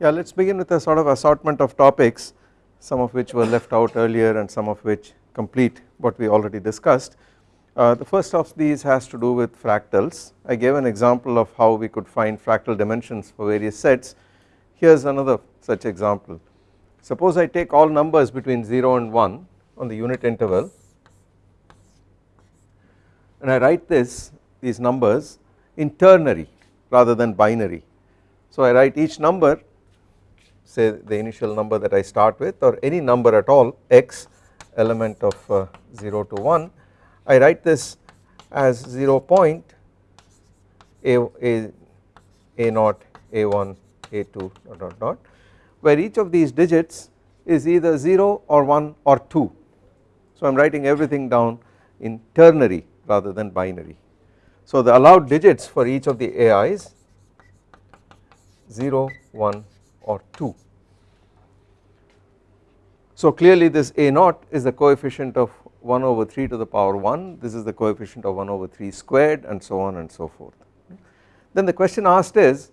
Yeah, let us begin with a sort of assortment of topics some of which were left out earlier and some of which complete what we already discussed. Uh, the first of these has to do with fractals. I gave an example of how we could find fractal dimensions for various sets. Here is another such example. Suppose I take all numbers between 0 and 1 on the unit interval and I write this these numbers in ternary rather than binary. So I write each number say the initial number that I start with or any number at all x element of uh, 0 to 1 I write this as 0 point a, a, a naught a1 a2 dot dot dot where each of these digits is either 0 or 1 or 2 so I am writing everything down in ternary rather than binary. So the allowed digits for each of the AIs 0 1 or 2. So clearly this A naught is the coefficient of 1 over 3 to the power 1 this is the coefficient of 1 over 3 squared and so on and so forth. Then the question asked is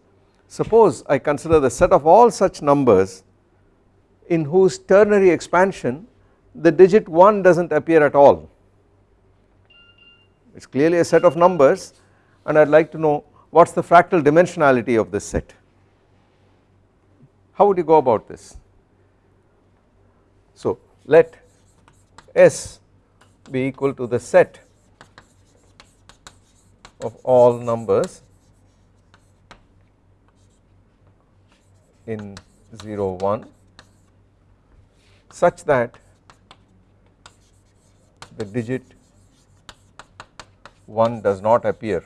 suppose I consider the set of all such numbers in whose ternary expansion the digit 1 does not appear at all it is clearly a set of numbers and I would like to know what is the fractal dimensionality of this set how would you go about this? So let S be equal to the set of all numbers in 0 1 such that the digit 1 does not appear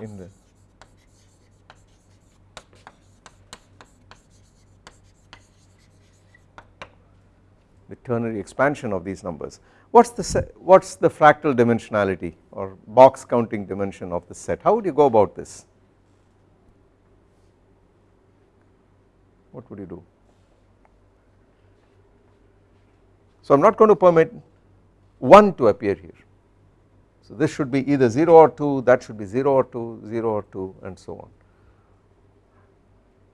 in the ternary expansion of these numbers. What is the what is the fractal dimensionality or box counting dimension of the set? How would you go about this? What would you do? So I am not going to permit 1 to appear here so this should be either 0 or 2 that should be 0 or 2 0 or 2 and so on.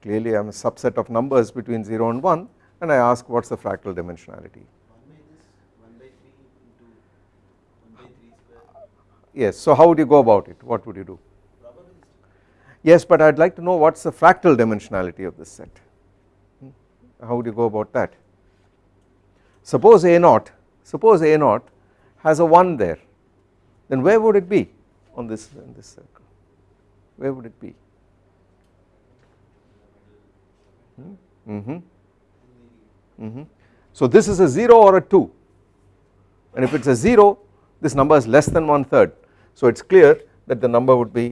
Clearly I am a subset of numbers between 0 and 1 and I ask what is the fractal dimensionality. Yes, so how would you go about it? What would you do? Yes, but I would like to know what is the fractal dimensionality of this set. Hmm? How would you go about that? Suppose A naught, suppose A naught has a 1 there then where would it be on this in this circle? Where would it be? Mm -hmm. Mm -hmm. so this is a 0 or a 2 and if it is a 0 this number is less than one third so it is clear that the number would be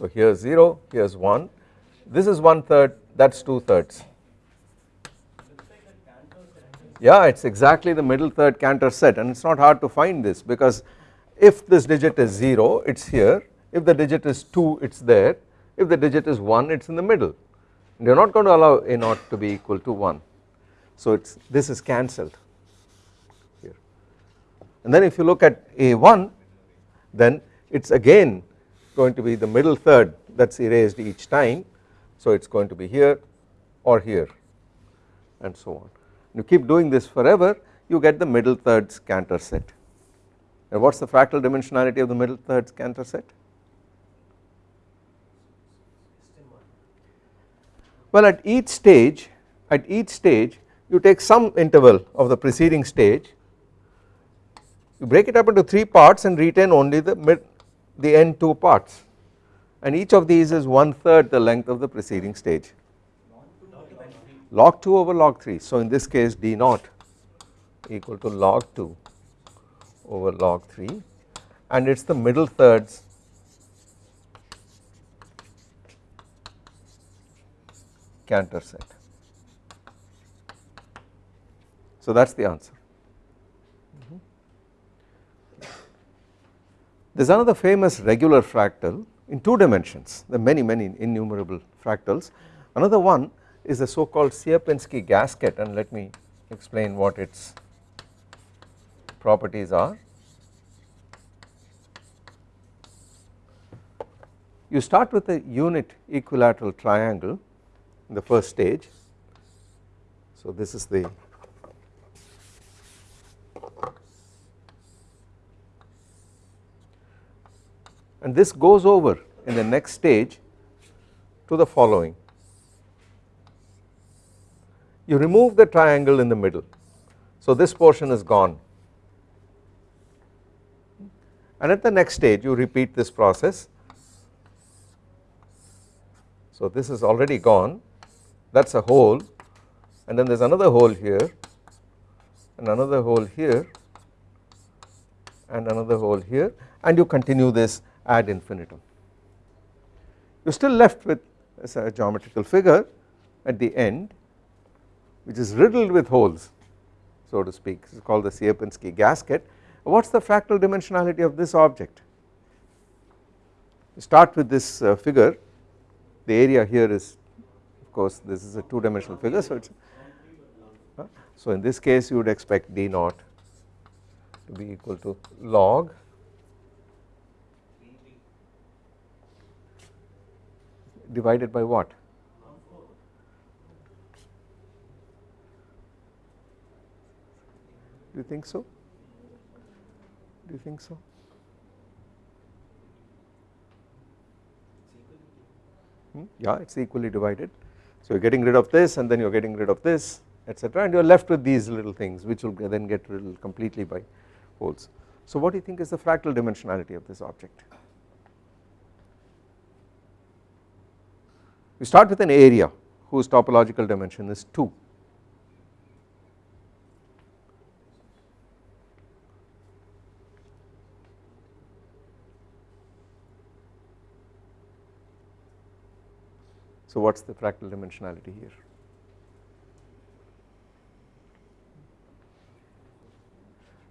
so here is 0 here is 1 this is one third that is two thirds yeah it is exactly the middle third Cantor set and it is not hard to find this because if this digit is 0 it is here. If the digit is 2 it is there. If the digit is 1 it is in the middle. You are not going to allow a naught to be equal to 1 so it's this is cancelled. Here. And then if you look at a1 then it is again going to be the middle third that is erased each time. So it is going to be here or here and so on you keep doing this forever you get the middle thirds Cantor set. And what is the fractal dimensionality of the middle thirds Cantor set? Well at each stage at each stage you take some interval of the preceding stage. You break it up into 3 parts and retain only the mid the end 2 parts. And each of these is one third the length of the preceding stage log 2 over log 3 so in this case d naught equal to log 2 over log 3 and it is the middle thirds Cantor set. So that is the answer. There is another famous regular fractal in 2 dimensions are many many innumerable fractals another one is the so called Sierpinski gasket and let me explain what its properties are. You start with a unit equilateral triangle in the first stage. So this is the and this goes over in the next stage to the following. You remove the triangle in the middle, so this portion is gone. And at the next stage you repeat this process. So this is already gone. That is a hole. And then there is another hole here. And another hole here. And another hole here. And you continue this ad infinitum. You are still left with a geometrical figure at the end which is riddled with holes so to speak this is called the Sierpinski gasket. What is the fractal dimensionality of this object? Start with this uh, figure the area here is of course this is a 2 dimensional figure so it is uh, so in this case you would expect d naught to be equal to log divided by what? Do you think so? Do you think so? Hmm? Yeah, it is equally divided. So you are getting rid of this and then you are getting rid of this etc and you are left with these little things which will then get rid completely by holes. So what do you think is the fractal dimensionality of this object? We start with an area whose topological dimension is 2. So what is the fractal dimensionality here?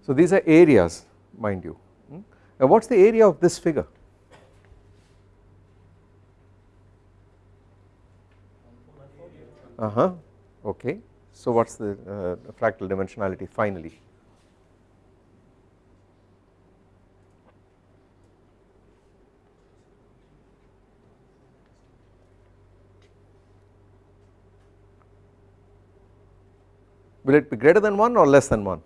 So these are areas mind you. Hmm? Now what is the area of this figure? uh huh okay so what is the uh, fractal dimensionality finally will it be greater than 1 or less than 1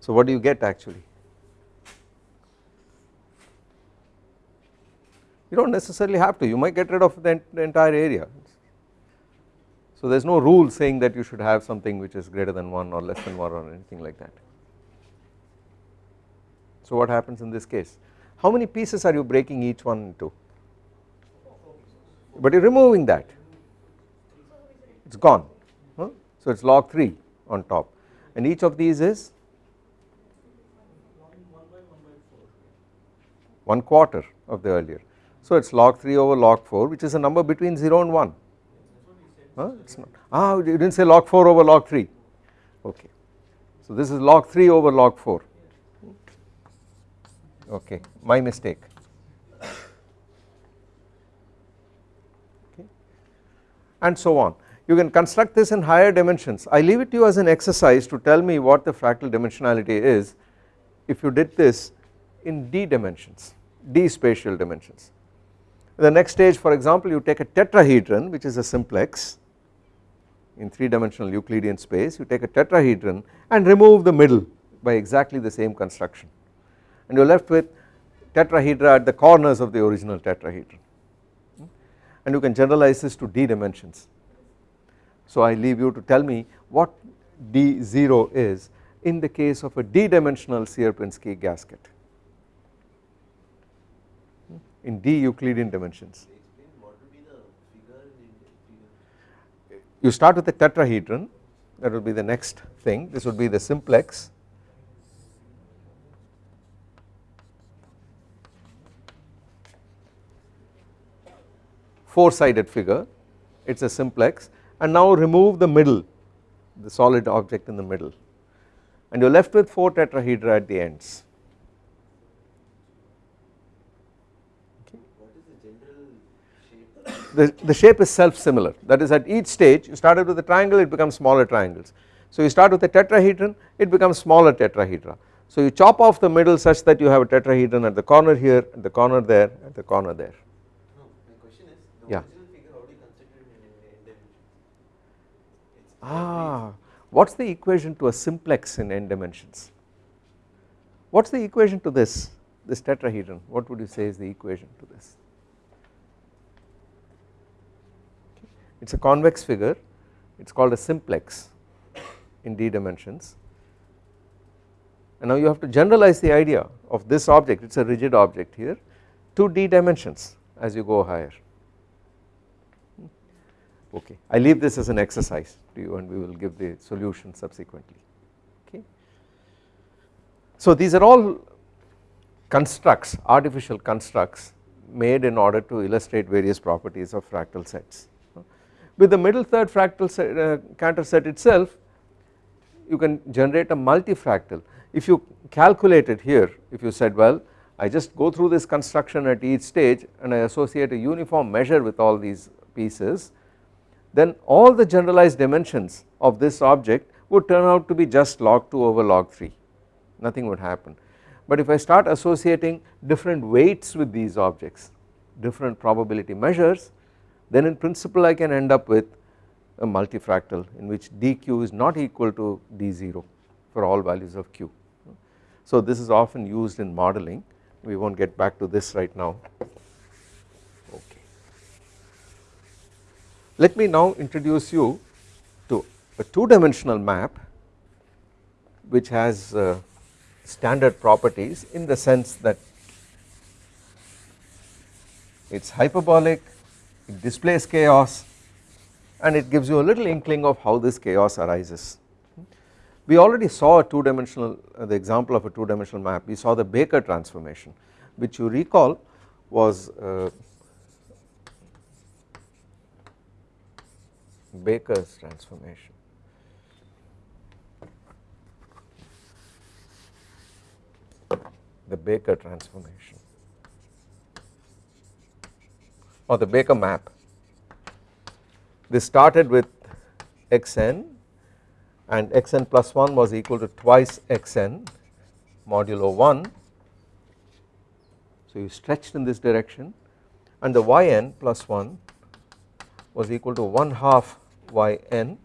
so what do you get actually you do not necessarily have to you might get rid of the, the entire area. So there is no rule saying that you should have something which is greater than 1 or less than 1 or anything like that. So what happens in this case? How many pieces are you breaking each one into? But you are removing that, it is gone, huh? so it is log 3 on top. And each of these is? 1 quarter of the earlier. So it is log 3 over log 4 which is a number between 0 and 1 huh? it is not. Ah you did not say log 4 over log 3 okay. So this is log 3 over log 4 okay. My mistake and so on. You can construct this in higher dimensions. I leave it to you as an exercise to tell me what the fractal dimensionality is if you did this in d dimensions d spatial dimensions. The next stage for example you take a tetrahedron which is a simplex in 3 dimensional Euclidean space. You take a tetrahedron and remove the middle by exactly the same construction. And you are left with tetrahedra at the corners of the original tetrahedron and you can generalize this to d dimensions. So I leave you to tell me what d0 is in the case of a d dimensional Sierpinski gasket in d Euclidean dimensions. You start with a tetrahedron that will be the next thing this would be the simplex four sided figure it is a simplex and now remove the middle the solid object in the middle and you are left with 4 tetrahedra at the ends the, the shape is self similar that is at each stage you started with a triangle it becomes smaller triangles. So you start with a tetrahedron it becomes smaller tetrahedra. So you chop off the middle such that you have a tetrahedron at the corner here at the corner there at the corner there. It's Ah, what is the equation to a simplex in n dimensions? What is the equation to this, this tetrahedron? What would you say is the equation to this? It is a convex figure, it is called a simplex in d dimensions. And now you have to generalize the idea of this object, it is a rigid object here to d dimensions as you go higher okay. I leave this as an exercise to you and we will give the solution subsequently okay. So these are all constructs artificial constructs made in order to illustrate various properties of fractal sets. With the middle third fractal set, uh, Cantor set itself you can generate a multifractal if you calculate it here if you said well I just go through this construction at each stage and I associate a uniform measure with all these pieces then all the generalized dimensions of this object would turn out to be just log 2 over log 3 nothing would happen. But if I start associating different weights with these objects different probability measures then in principle I can end up with a multifractal in which dq is not equal to d0 for all values of q. So this is often used in modeling we will not get back to this right now Let me now introduce you to a two dimensional map which has uh, standard properties in the sense that it is hyperbolic, it displays chaos and it gives you a little inkling of how this chaos arises. We already saw a two dimensional uh, the example of a two dimensional map we saw the Baker transformation which you recall was uh, Baker's transformation. The Baker transformation or the Baker map. This started with xn and xn plus 1 was equal to twice xn modulo 1. So you stretched in this direction and the yn plus 1 was equal to 1 half yn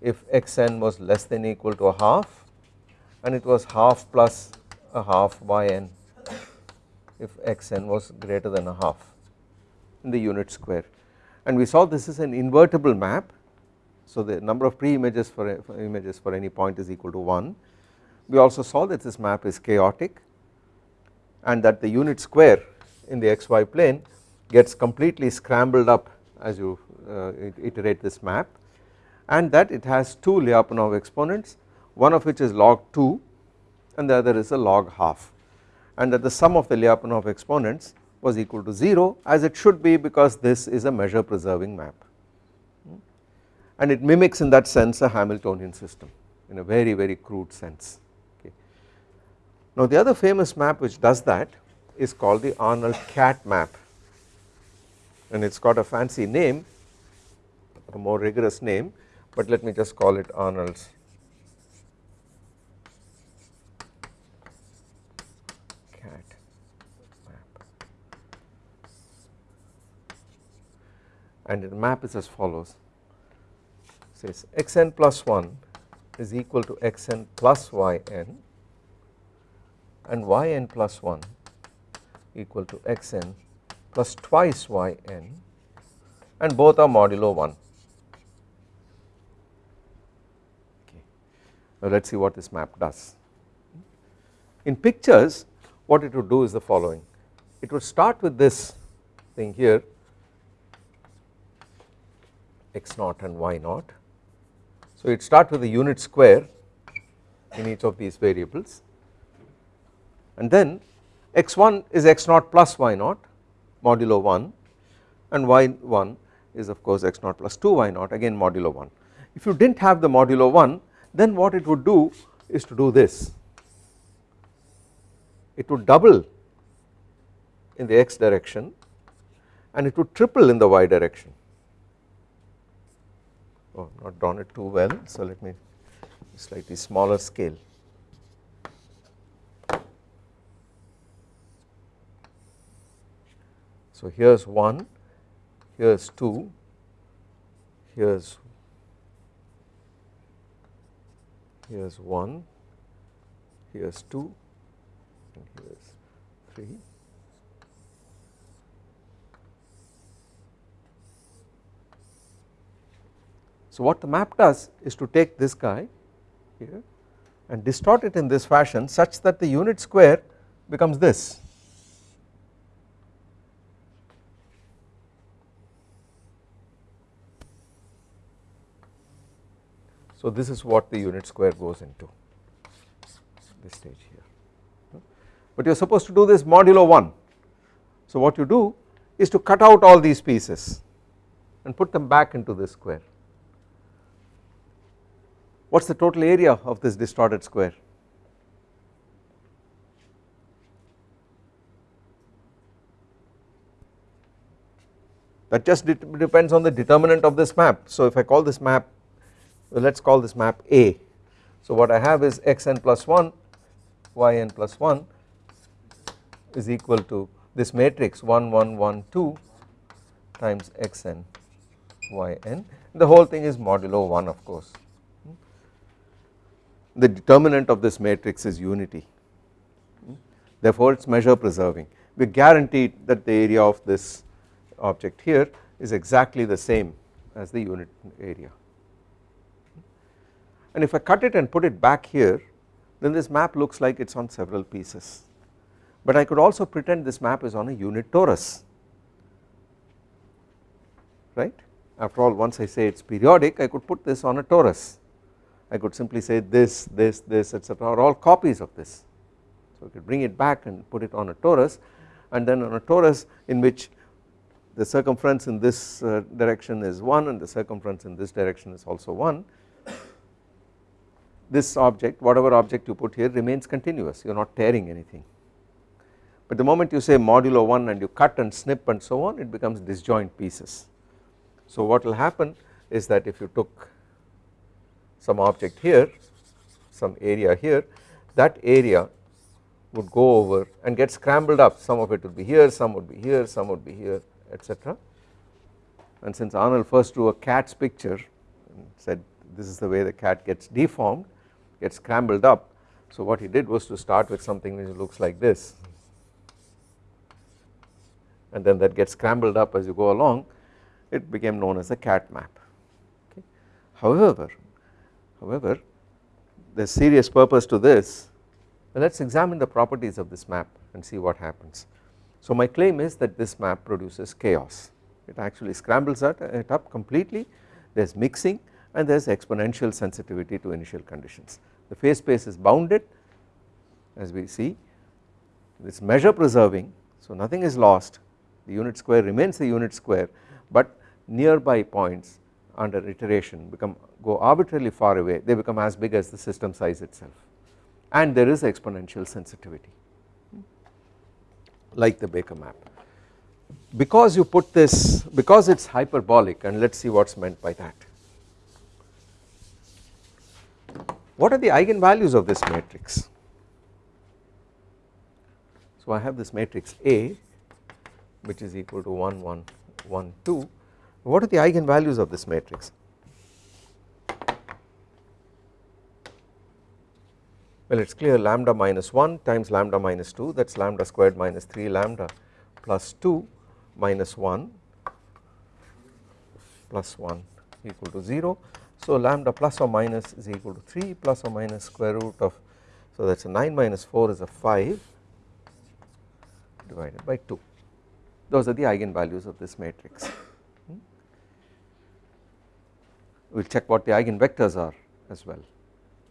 if xn was less than equal to a half and it was half plus a half yn if xn was greater than a half in the unit square. And we saw this is an invertible map. So the number of pre-images for, for images for any point is equal to 1 we also saw that this map is chaotic and that the unit square in the xy plane gets completely scrambled up as you uh, iterate this map and that it has two Lyapunov exponents one of which is log 2 and the other is a log half. And that the sum of the Lyapunov exponents was equal to 0 as it should be because this is a measure preserving map. And it mimics in that sense a Hamiltonian system in a very very crude sense. Okay. Now the other famous map which does that is called the Arnold cat map. And it has got a fancy name a more rigorous name but let me just call it Arnold's. Cat map. And the map is as follows. Says xn plus 1 is equal to xn plus yn and yn plus 1 equal to xn plus twice yn and both are modulo 1 Now let us see what this map does. In pictures what it would do is the following it would start with this thing here x naught and y naught. So it start with a unit square in each of these variables and then x1 is x naught plus y naught modulo 1 and y1 is of course x naught plus 2 y naught again modulo 1. If you did not have the modulo 1 then what it would do is to do this. It would double in the x direction and it would triple in the y direction. Oh not drawn it too well so let me slightly smaller scale. So here's 1 here's 2 here's here's 1 here's 2 and here's 3 So what the map does is to take this guy here and distort it in this fashion such that the unit square becomes this. So this is what the unit square goes into this stage here but you are supposed to do this modulo 1. So what you do is to cut out all these pieces and put them back into this square what is the total area of this distorted square? That just depends on the determinant of this map. So if I call this map, let us call this map A. So what I have is xn plus 1, yn plus 1 is equal to this matrix 1 1 1 2 times xn yn. The whole thing is modulo 1 of course. The determinant of this matrix is unity. Therefore it is measure preserving. We guarantee that the area of this object here is exactly the same as the unit area and if I cut it and put it back here then this map looks like it is on several pieces. But I could also pretend this map is on a unit torus. Right? After all once I say it is periodic I could put this on a torus. I could simply say this, this, this etc are all copies of this. So I could bring it back and put it on a torus and then on a torus in which the circumference in this uh, direction is 1 and the circumference in this direction is also 1 this object whatever object you put here remains continuous. You are not tearing anything. But the moment you say modulo 1 and you cut and snip and so on it becomes disjoint pieces. So what will happen is that if you took some object here some area here that area would go over and get scrambled up. Some of it would be here some would be here some would be here etc and since Arnold first drew a cat's picture and said this is the way the cat gets deformed gets scrambled up. So what he did was to start with something which looks like this. And then that gets scrambled up as you go along. It became known as a cat map. Okay. However However, there is serious purpose to this. Let us examine the properties of this map and see what happens. So my claim is that this map produces chaos. It actually scrambles it up completely. There is mixing and there is exponential sensitivity to initial conditions. The phase space is bounded as we see. It is measure preserving so nothing is lost. The unit square remains the unit square but nearby points under iteration become go arbitrarily far away. They become as big as the system size itself. And there is exponential sensitivity. Like the Baker map. Because you put this because it is hyperbolic and let us see what is meant by that. What are the eigenvalues of this matrix? So I have this matrix A which is equal to 1 1 1 2 what are the eigenvalues of this matrix? Well it is clear lambda minus 1 times lambda minus 2 that is lambda squared minus 3 lambda plus 2 minus 1 plus 1 equal to 0. So lambda plus or minus is equal to 3 plus or minus square root of so that is a 9 minus 4 is a 5 divided by 2 those are the eigenvalues of this matrix. We will check what the eigenvectors are as well.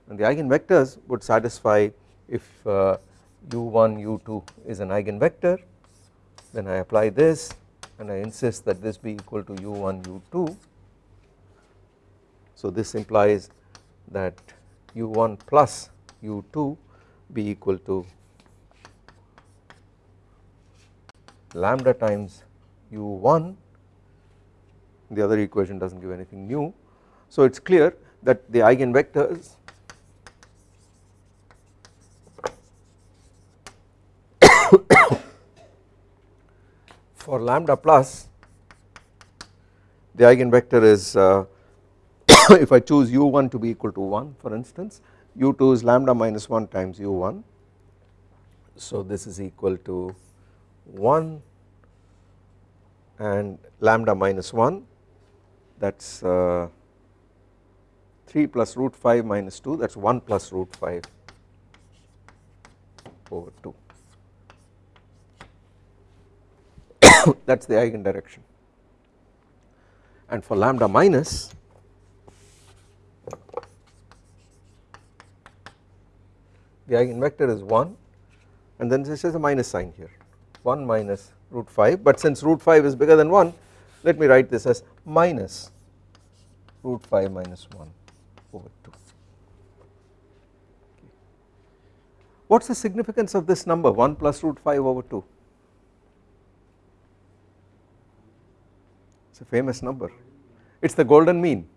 And the eigenvectors would satisfy if uh, u1 u2 is an eigenvector. Then I apply this and I insist that this be equal to u1 u2 so this implies that u1 plus u2 be equal to lambda times u1 the other equation does not give anything new. So it is clear that the eigenvectors for lambda plus the eigenvector is uh, if I choose u1 to be equal to 1 for instance u2 is lambda minus 1 times u1 so this is equal to 1 and lambda minus 1 that is uh, 3 plus root 5 minus 2 that is 1 plus root 5 over 2 that is the eigen direction and for lambda minus the eigenvector is 1 and then this is a minus sign here 1 minus root 5 but since root 5 is bigger than 1 let me write this as minus root 5 minus 1 over 2. What is the significance of this number 1 plus root 5 over 2? It is a famous number. It is the golden mean.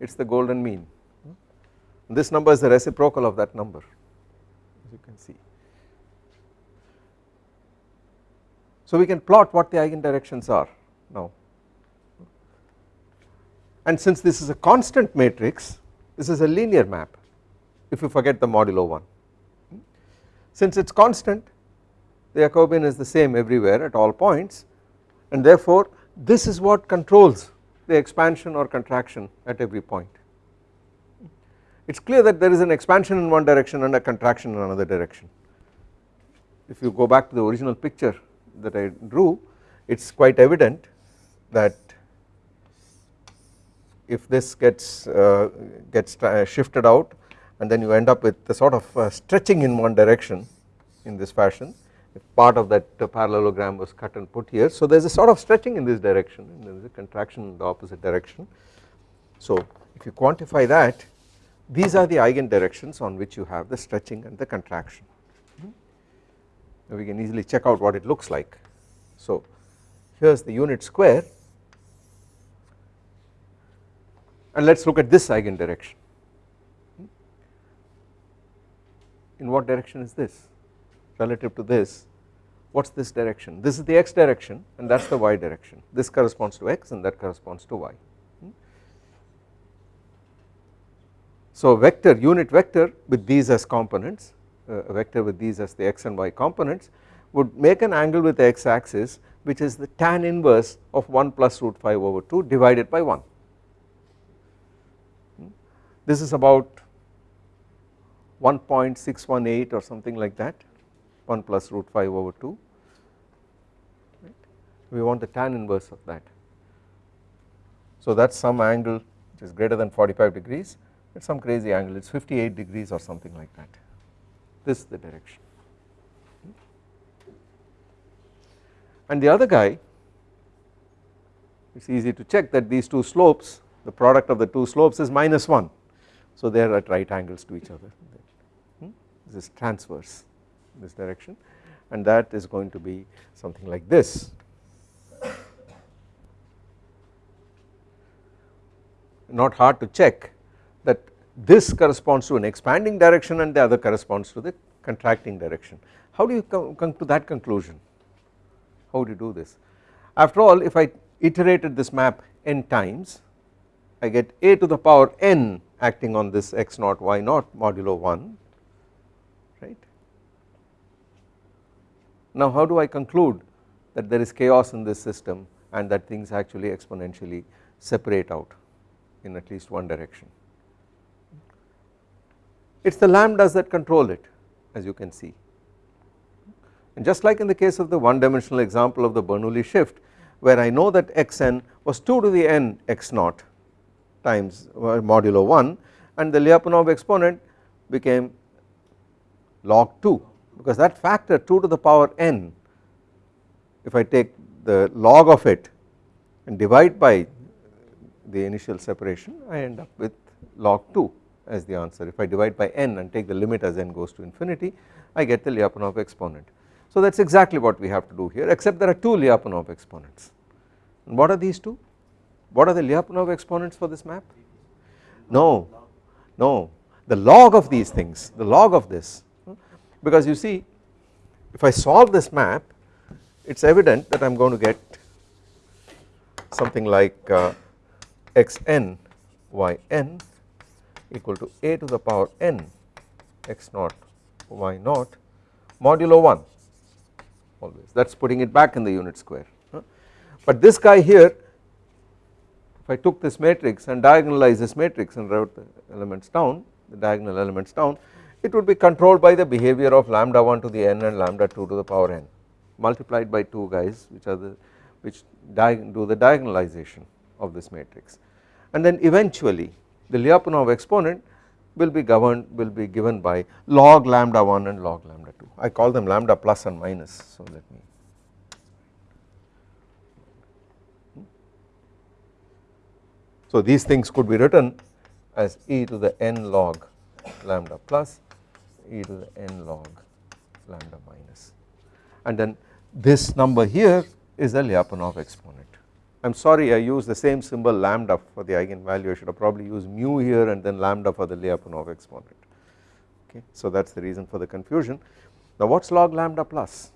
It is the golden mean. This number is the reciprocal of that number as you can see. So we can plot what the eigendirections are now. And since this is a constant matrix this is a linear map if you forget the modulo 1 since it is constant the Jacobian is the same everywhere at all points and therefore this is what controls the expansion or contraction at every point it is clear that there is an expansion in one direction and a contraction in another direction. If you go back to the original picture that I drew it is quite evident that if this gets uh, gets shifted out and then you end up with the sort of uh, stretching in one direction in this fashion if part of that uh, parallelogram was cut and put here. So there is a sort of stretching in this direction and there is a contraction in the opposite direction. So if you quantify that these are the eigen directions on which you have the stretching and the contraction. Now we can easily check out what it looks like. So here is the unit square. And let us look at this eigen direction hmm? in what direction is this? Relative to this what is this direction? This is the x direction and that is the y direction. This corresponds to x and that corresponds to y so vector unit vector with these as components uh, a vector with these as the x and y components would make an angle with the x axis which is the tan inverse of 1 plus root 5 over 2 divided by 1 this is about 1.618 or something like that 1 plus root 5 over 2 right. we want the tan inverse of that. So that is some angle which is greater than 45 degrees is some crazy angle. It is 58 degrees or something like that. This is the direction. And the other guy it is easy to check that these two slopes the product of the two slopes is minus 1 so they are at right angles to each other. Hmm? this is transverse this direction. And that is going to be something like this. Not hard to check that this corresponds to an expanding direction and the other corresponds to the contracting direction how do you come, come to that conclusion how do you do this after all if I iterated this map n times I get a to the power n acting on this x naught y naught modulo 1 right. Now how do I conclude that there is chaos in this system and that things actually exponentially separate out in at least one direction. It is the lambdas that control it as you can see. And just like in the case of the one dimensional example of the Bernoulli shift where I know that xn was 2 to the n x naught times uh, modulo 1 and the Lyapunov exponent became log 2 because that factor 2 to the power n if I take the log of it and divide by the initial separation I end up with log 2 as the answer if I divide by n and take the limit as n goes to infinity I get the Lyapunov exponent. So that is exactly what we have to do here except there are two Lyapunov exponents and what are these two? What are the Lyapunov exponents for this map? no no the log of these things the log of this because you see if I solve this map it is evident that I am going to get something like uh, xn yn equal to a to the power n x naught y naught modulo 1 always. That is putting it back in the unit square. But this guy here if I took this matrix and diagonalize this matrix and wrote the elements down the diagonal elements down it would be controlled by the behavior of lambda 1 to the n and lambda 2 to the power n multiplied by 2 guys which are the which do the diagonalization of this matrix. And then eventually the Lyapunov exponent will be governed will be given by log lambda 1 and log lambda 2 I call them lambda plus and minus. So let me so these things could be written as e to the n log lambda plus e to the n log lambda minus. And then this number here is the Lyapunov exponent. I am sorry I use the same symbol lambda for the eigenvalue I should have probably used mu here and then lambda for the Lyapunov exponent okay so that is the reason for the confusion. Now what is log lambda plus?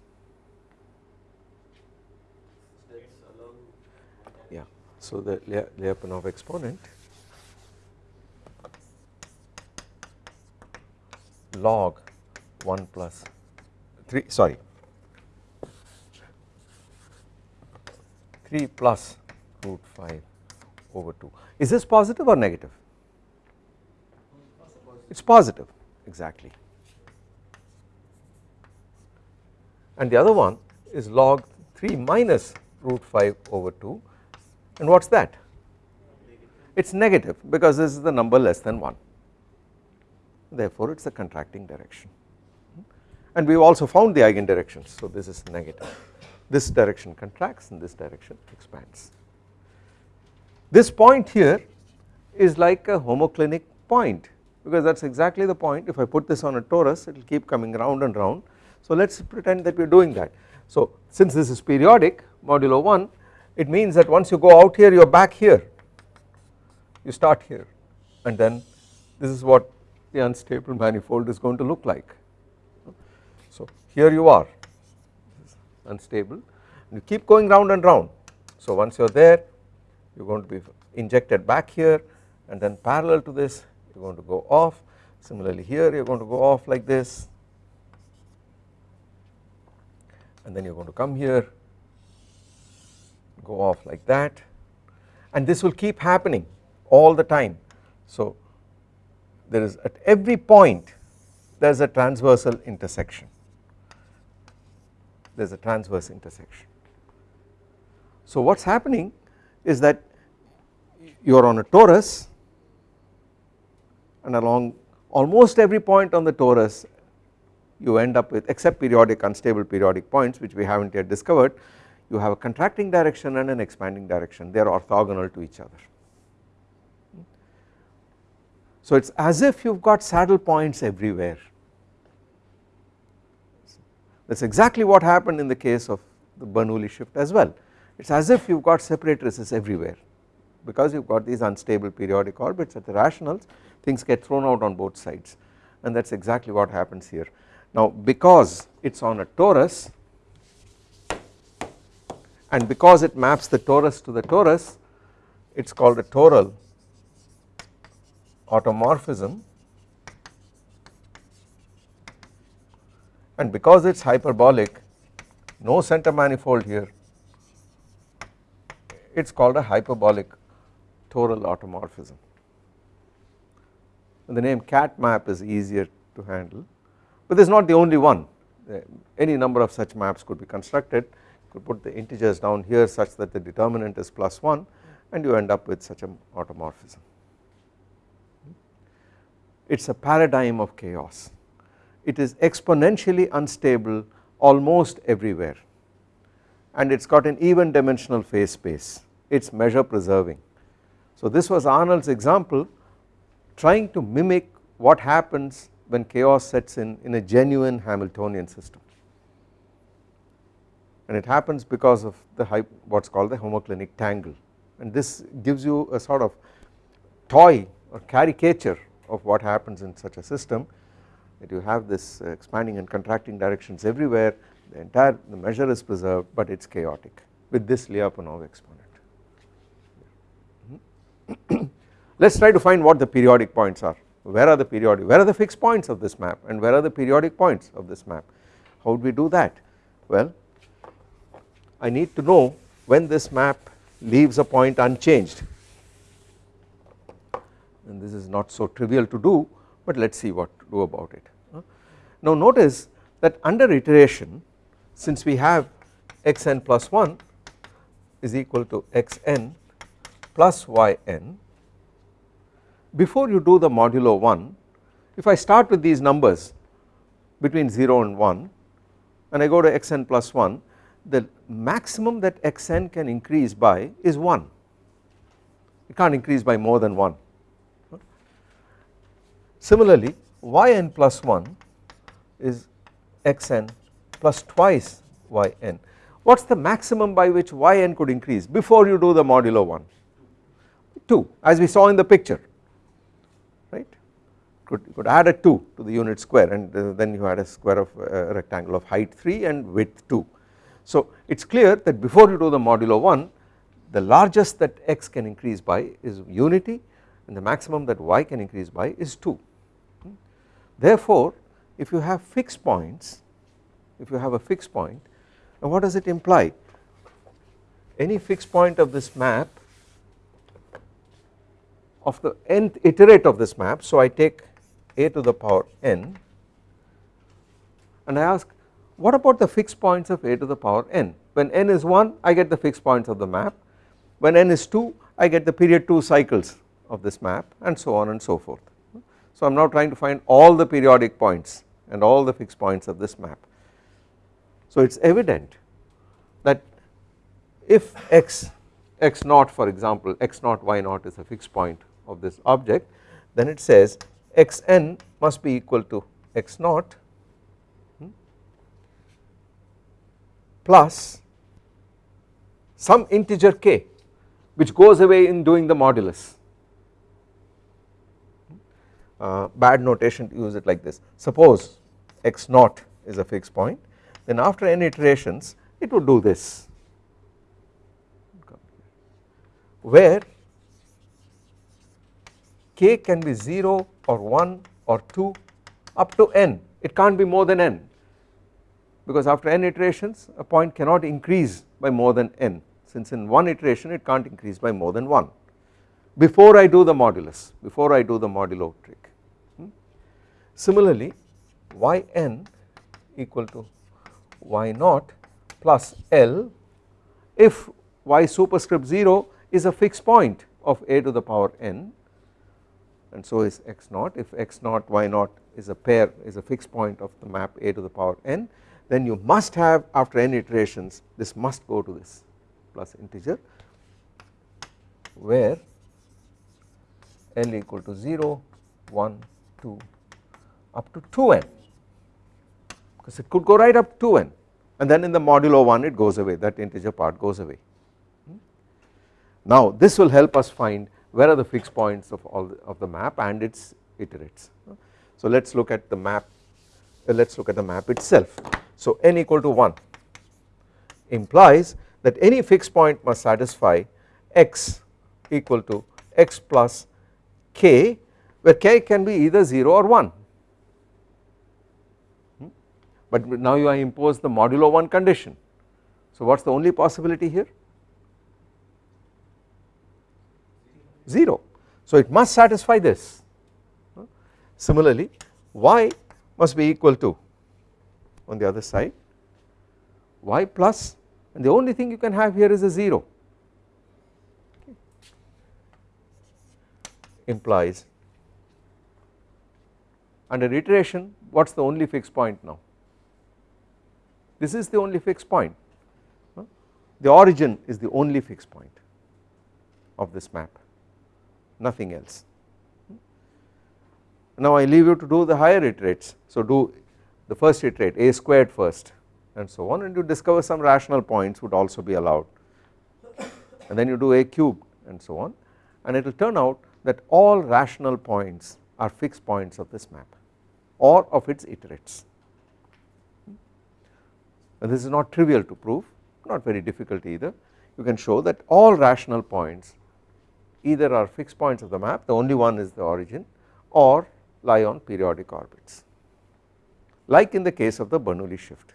Yeah so the Lyapunov exponent log 1 plus 3 sorry 3 plus root 5 over 2 is this positive or negative? It is positive. Exactly. And the other one is log 3 minus root 5 over 2 and what is that? It is negative because this is the number less than 1 therefore it is a contracting direction. And we have also found the eigen directions so this is negative this direction contracts and this direction expands. This point here is like a homoclinic point because that is exactly the point if I put this on a torus it will keep coming round and round so let us pretend that we are doing that. So since this is periodic modulo 1 it means that once you go out here you are back here you start here and then this is what the unstable manifold is going to look like. So here you are unstable. You keep going round and round. So once you are there you are going to be injected back here and then parallel to this you are going to go off. Similarly here you are going to go off like this. And then you are going to come here go off like that. And this will keep happening all the time. So there is at every point there is a transversal intersection there is a transverse intersection. So what is happening is that you are on a torus and along almost every point on the torus you end up with except periodic unstable periodic points which we have not yet discovered you have a contracting direction and an expanding direction they are orthogonal to each other. So it is as if you have got saddle points everywhere that is exactly what happened in the case of the Bernoulli shift as well. It is as if you have got separatrices everywhere. Because you have got these unstable periodic orbits at the rationals things get thrown out on both sides. And that is exactly what happens here. Now because it is on a torus and because it maps the torus to the torus it is called a toral automorphism and because it is hyperbolic no center manifold here it is called a hyperbolic toral automorphism. And the name cat map is easier to handle but this is not the only one uh, any number of such maps could be constructed you could put the integers down here such that the determinant is plus 1 and you end up with such an automorphism. It is a paradigm of chaos it is exponentially unstable almost everywhere. And it has got an even dimensional phase space. It is measure preserving. So this was Arnold's example trying to mimic what happens when chaos sets in in a genuine Hamiltonian system. And it happens because of the what is called the homoclinic tangle. And this gives you a sort of toy or caricature of what happens in such a system that you have this uh, expanding and contracting directions everywhere the entire the measure is preserved but it is chaotic with this Lyapunov exponent. Let us try to find what the periodic points are. Where are the periodic where are the fixed points of this map and where are the periodic points of this map? How would we do that? Well I need to know when this map leaves a point unchanged. And this is not so trivial to do but let us see what to do about it. Now notice that under iteration since we have xn plus 1 is equal to xn plus yn before you do the modulo 1 if I start with these numbers between 0 and 1 and I go to xn plus 1 the maximum that xn can increase by is 1 it can't increase by more than 1 Similarly yn plus 1 is xn plus twice yn. What is the maximum by which yn could increase before you do the modulo 1? 2 as we saw in the picture right could, could add a 2 to the unit square and uh, then you had a square of uh, a rectangle of height 3 and width 2. So it is clear that before you do the modulo 1 the largest that x can increase by is unity and the maximum that y can increase by is 2. Therefore if you have fixed points if you have a fixed point now what does it imply? Any fixed point of this map of the nth iterate of this map so I take a to the power n and I ask what about the fixed points of a to the power n? When n is 1 I get the fixed points of the map. When n is 2 I get the period 2 cycles of this map and so on and so forth so I am now trying to find all the periodic points and all the fixed points of this map. So it is evident that if x x naught for example x naught y naught is a fixed point of this object then it says xn must be equal to x naught hmm, plus some integer k which goes away in doing the modulus uh, bad notation to use it like this. Suppose x naught is a fixed point then after n iterations it would do this. Where k can be 0 or 1 or 2 up to n. It can't be more than n because after n iterations a point cannot increase by more than n. Since in one iteration it can't increase by more than 1 before I do the modulus before I do the modulo trick. Similarly yn equal to y naught plus L if y superscript 0 is a fixed point of a to the power n and so is x naught. If x naught y naught is a pair is a fixed point of the map a to the power n then you must have after n iterations this must go to this plus integer where L equal to 0, 1, 2 up to 2n because it could go right up to 2n and then in the modulo 1 it goes away that integer part goes away. Now this will help us find where are the fixed points of all the, of the map and its iterates. So let us look at the map uh, let us look at the map itself. So n equal to 1 implies that any fixed point must satisfy x equal to x plus k where k can be either 0 or 1 hmm? But now you impose the modulo 1 condition. So what is the only possibility here? 0 so it must satisfy this. Similarly y must be equal to on the other side y plus and the only thing you can have here is a 0 implies under iteration what is the only fixed point now this is the only fixed point. The origin is the only fixed point of this map nothing else. Now I leave you to do the higher iterates. So do the first iterate a squared first and so on and you discover some rational points would also be allowed. And then you do a cubed and so on and it will turn out that all rational points are fixed points of this map or of its iterates this is not trivial to prove not very difficult either you can show that all rational points either are fixed points of the map the only one is the origin or lie on periodic orbits like in the case of the Bernoulli shift.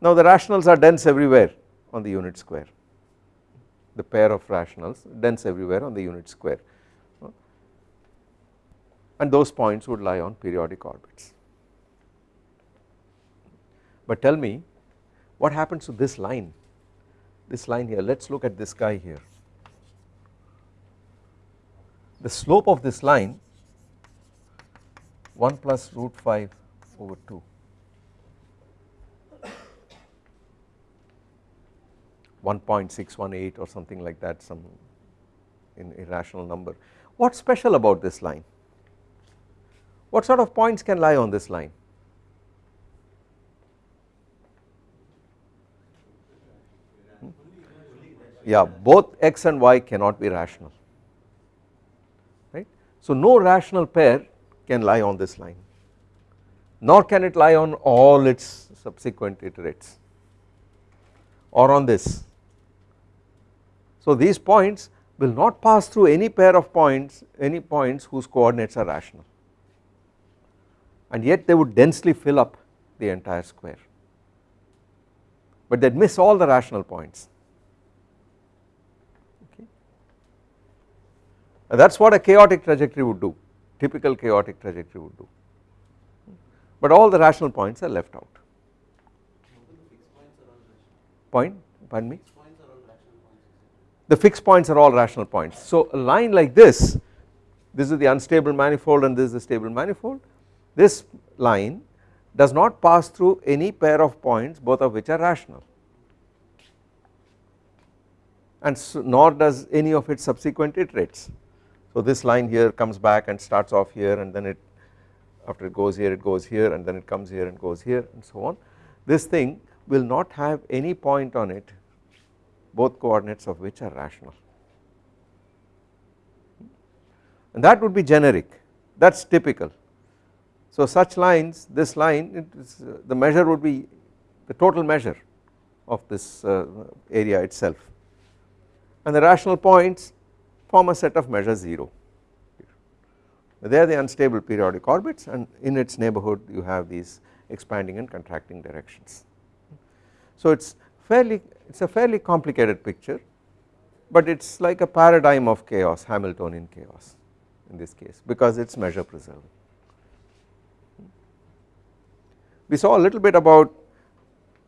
Now the rationals are dense everywhere on the unit square the pair of rationals dense everywhere on the unit square and those points would lie on periodic orbits. But tell me what happens to this line this line here let us look at this guy here the slope of this line 1 plus root 5 over 2 1.618 or something like that some in irrational number. What is special about this line? What sort of points can lie on this line? Yeah, both x and y cannot be rational, right. So, no rational pair can lie on this line, nor can it lie on all its subsequent iterates or on this. So these points will not pass through any pair of points any points whose coordinates are rational and yet they would densely fill up the entire square. But they would miss all the rational points that is what a chaotic trajectory would do typical chaotic trajectory would do. But all the rational points are left out. Point? Pardon me? The fixed points are all rational points. So a line like this, this is the unstable manifold and this is the stable manifold, this line does not pass through any pair of points both of which are rational. And so nor does any of its subsequent iterates. So this line here comes back and starts off here and then it after it goes here it goes here and then it comes here and goes here and so on. This thing will not have any point on it both coordinates of which are rational and that would be generic that is typical. So such lines this line is, the measure would be the total measure of this uh, area itself and the rational points form a set of measure 0 they are the unstable periodic orbits and in its neighborhood you have these expanding and contracting directions. So it is fairly it is a fairly complicated picture but it is like a paradigm of chaos Hamiltonian chaos in this case because it is measure preserving. We saw a little bit about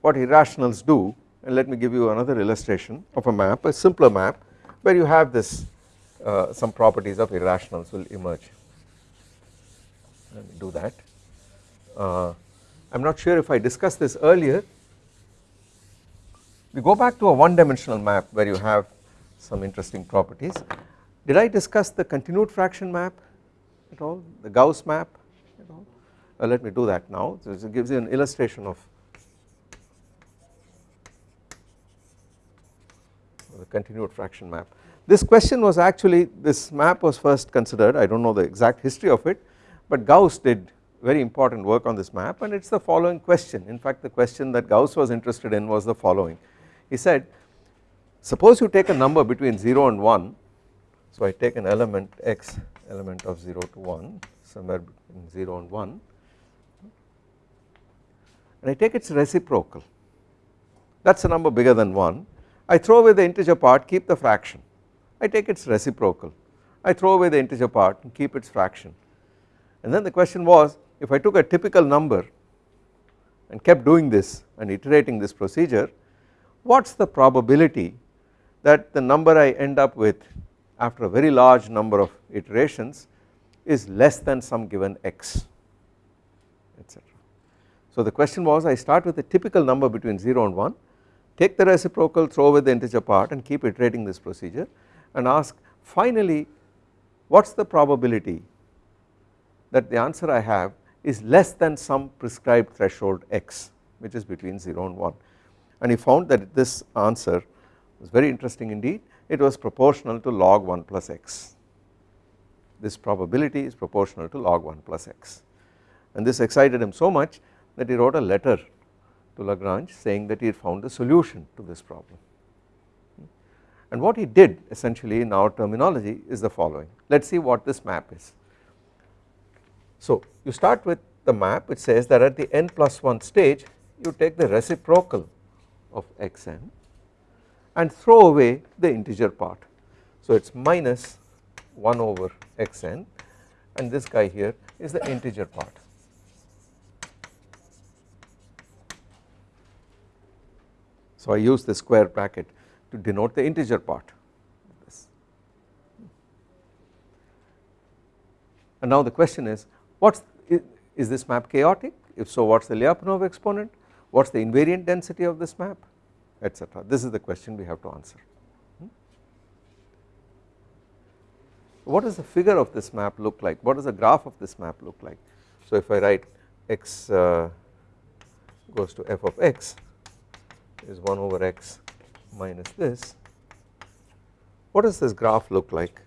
what irrationals do and let me give you another illustration of a map a simpler map where you have this uh, some properties of irrationals will emerge let me do that. Uh, I am not sure if I discussed this earlier we go back to a one dimensional map where you have some interesting properties. Did I discuss the continued fraction map at all, the Gauss map at all? Uh, let me do that now, so it gives you an illustration of the continued fraction map. This question was actually, this map was first considered, I do not know the exact history of it, but Gauss did very important work on this map and it is the following question. In fact the question that Gauss was interested in was the following. He said suppose you take a number between 0 and 1 so I take an element x element of 0 to 1 somewhere between 0 and 1 and I take its reciprocal. That is a number bigger than 1 I throw away the integer part keep the fraction I take its reciprocal. I throw away the integer part and keep its fraction. And then the question was if I took a typical number and kept doing this and iterating this procedure what is the probability that the number I end up with after a very large number of iterations is less than some given x etc. So the question was I start with a typical number between 0 and 1 take the reciprocal throw away the integer part and keep iterating this procedure and ask finally what is the probability that the answer I have is less than some prescribed threshold x which is between 0 and 1 and he found that this answer was very interesting indeed. It was proportional to log 1 plus x. This probability is proportional to log 1 plus x. And this excited him so much that he wrote a letter to Lagrange saying that he had found the solution to this problem. And what he did essentially in our terminology is the following let us see what this map is. So you start with the map which says that at the n plus 1 stage you take the reciprocal of xn and throw away the integer part. So it is minus 1 over xn and this guy here is the integer part. So I use the square bracket to denote the integer part. And now the question is what's is this map chaotic? If so what is the Lyapunov exponent? What is the invariant density of this map? Etc this is the question we have to answer. Hmm? What does the figure of this map look like? What does the graph of this map look like? So if I write x uh, goes to f of x is 1 over x minus this. What does this graph look like?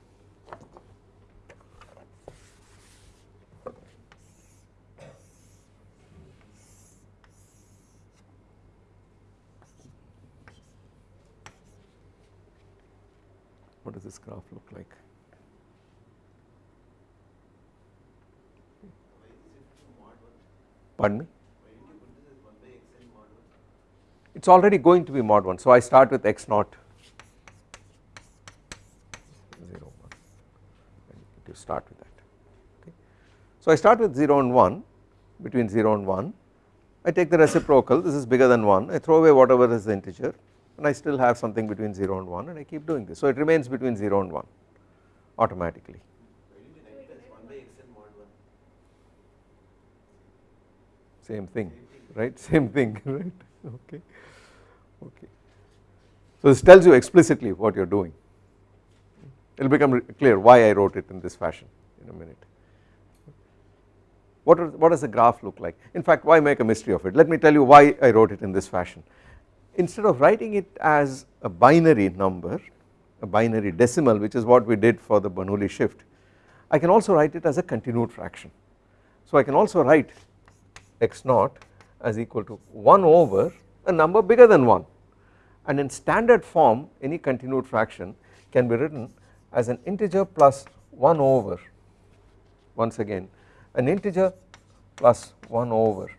What does this graph look like? Pardon me it is already going to be mod 1 so I start with x naught. 0 1 to start with that. Okay. So I start with 0 and 1 between 0 and 1 I take the reciprocal. This is bigger than 1 I throw away whatever is the integer and I still have something between 0 and 1 and I keep doing this. So it remains between 0 and 1 automatically. Same thing right? Same thing right okay okay. So this tells you explicitly what you are doing it will become clear why I wrote it in this fashion in a minute. What, are, what does the graph look like in fact why make a mystery of it let me tell you why I wrote it in this fashion instead of writing it as a binary number a binary decimal which is what we did for the Bernoulli shift I can also write it as a continued fraction. So I can also write x naught as equal to 1 over a number bigger than 1 and in standard form any continued fraction can be written as an integer plus 1 over once again an integer plus 1 over.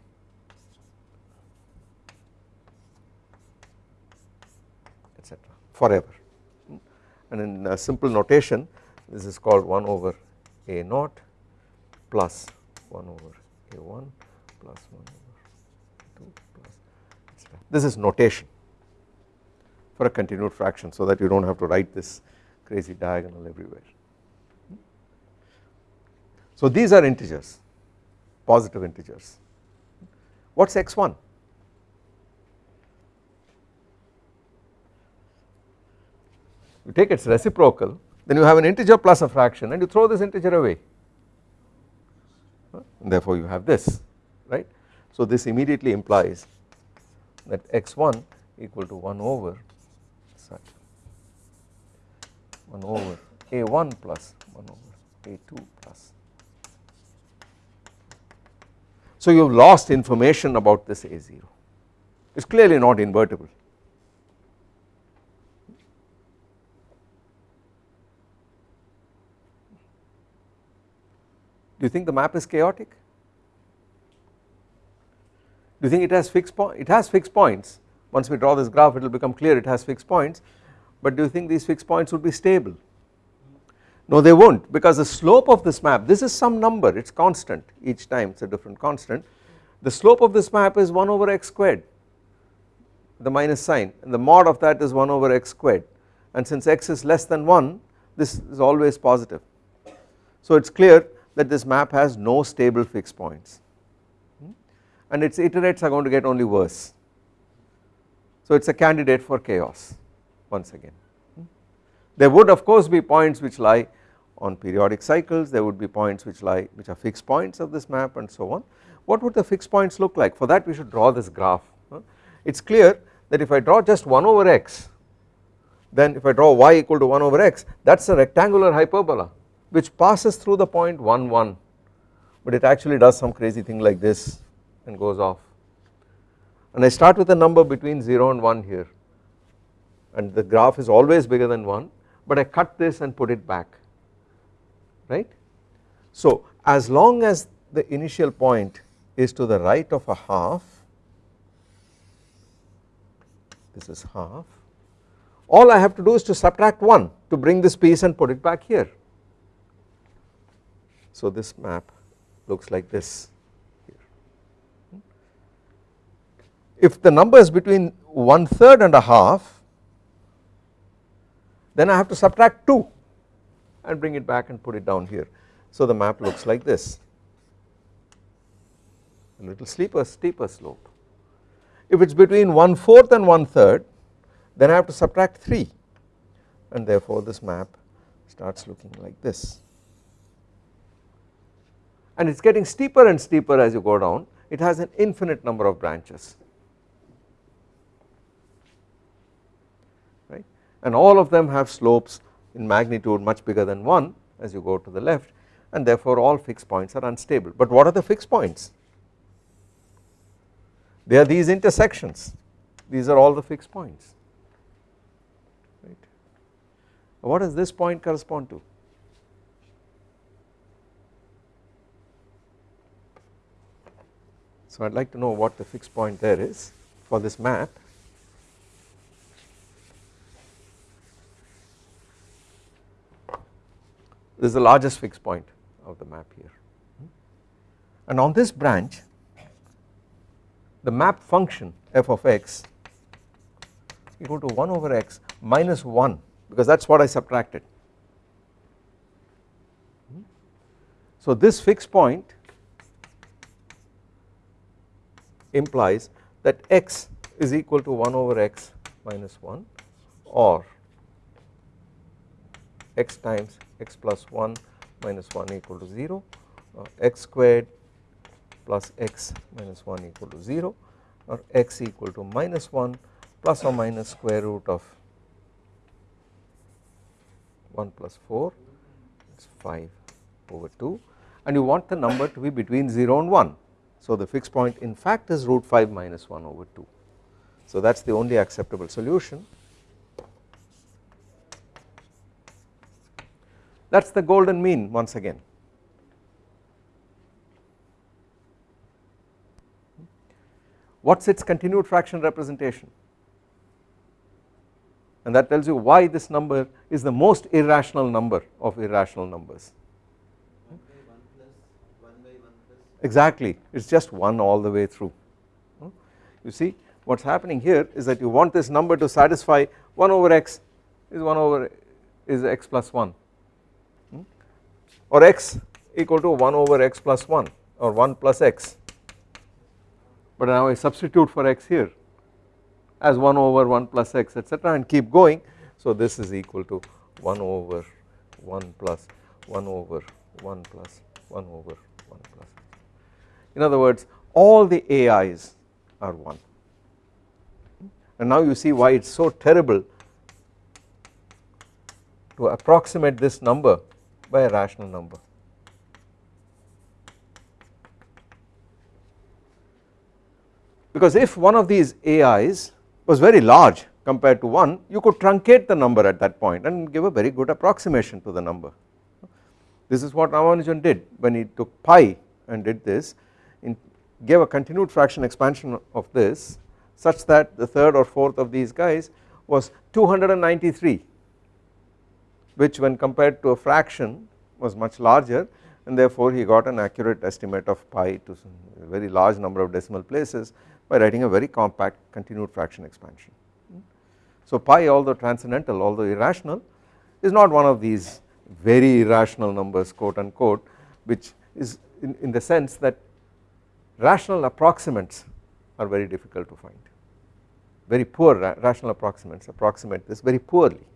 Etc forever. And in simple notation this is called 1 over a naught plus 1 over a1 plus 1 this is notation for a continued fraction so that you do not have to write this crazy diagonal everywhere. So these are integers positive integers. What is x1 you take its reciprocal then you have an integer plus a fraction and you throw this integer away. And therefore you have this right? So this immediately implies that x1 equal to 1 over such 1 over a1 plus 1 over a2 plus. So you have lost information about this a0 it is clearly not invertible. Do you think the map is chaotic? Do you think it has fixed point? It has fixed points once we draw this graph it will become clear it has fixed points but do you think these fixed points would be stable? No they not because the slope of this map this is some number it is constant each time it is a different constant the slope of this map is 1 over x squared the minus sign and the mod of that is 1 over x squared and since x is less than 1 this is always positive. So it is clear that this map has no stable fixed points and its iterates are going to get only worse. So it is a candidate for chaos once again. There would of course be points which lie on periodic cycles, there would be points which lie which are fixed points of this map and so on. What would the fixed points look like? For that we should draw this graph. It is clear that if I draw just 1 over x then if I draw y equal to 1 over x that is a rectangular hyperbola which passes through the point 1 1 but it actually does some crazy thing like this and goes off and I start with a number between 0 and 1 here and the graph is always bigger than 1 but I cut this and put it back right. So as long as the initial point is to the right of a half this is half all I have to do is to subtract 1 to bring this piece and put it back here. So this map looks like this here. If the number is between one third and a half then I have to subtract 2 and bring it back and put it down here. So the map looks like this. A little steeper, steeper slope. If it is between one fourth and one third then I have to subtract 3 and therefore this map starts looking like this. And it is getting steeper and steeper as you go down. It has an infinite number of branches right and all of them have slopes in magnitude much bigger than 1 as you go to the left. And therefore all fixed points are unstable. But what are the fixed points? They are these intersections. These are all the fixed points. Right? What does this point correspond to? So I'd like to know what the fixed point there is for this map this is the largest fixed point of the map here and on this branch the map function f of x equal to 1 over x minus 1 because that is what I subtracted. So this fixed point implies that x is equal to 1 over x minus 1 or x times x plus 1 minus 1 equal to 0 uh, x squared plus x minus 1 equal to 0 or x equal to minus 1 plus or minus square root of 1 plus 4 it is 5 over 2 and you want the number to be between 0 and 1. So the fixed point in fact is root 5 minus 1 over 2. So that is the only acceptable solution. That is the golden mean once again. What is its continued fraction representation? And that tells you why this number is the most irrational number of irrational numbers. Exactly, it is just 1 all the way through. You see what is happening here is that you want this number to satisfy 1 over x is 1 over is x plus 1 or x equal to 1 over x plus 1 or 1 plus x. But now I substitute for x here as 1 over 1 plus x etc and keep going. So this is equal to 1 over 1 plus 1 over 1 plus 1 over 1 plus in other words all the AIs are 1 and now you see why it is so terrible to approximate this number by a rational number because if one of these AIs was very large compared to 1 you could truncate the number at that point and give a very good approximation to the number. This is what Ramanujan did when he took pi and did this. In gave a continued fraction expansion of this such that the third or fourth of these guys was 293 which when compared to a fraction was much larger and therefore he got an accurate estimate of pi to a very large number of decimal places by writing a very compact continued fraction expansion. So pi although transcendental although irrational is not one of these very irrational numbers quote unquote which is in, in the sense that rational approximates are very difficult to find very poor ra rational approximates approximate this very poorly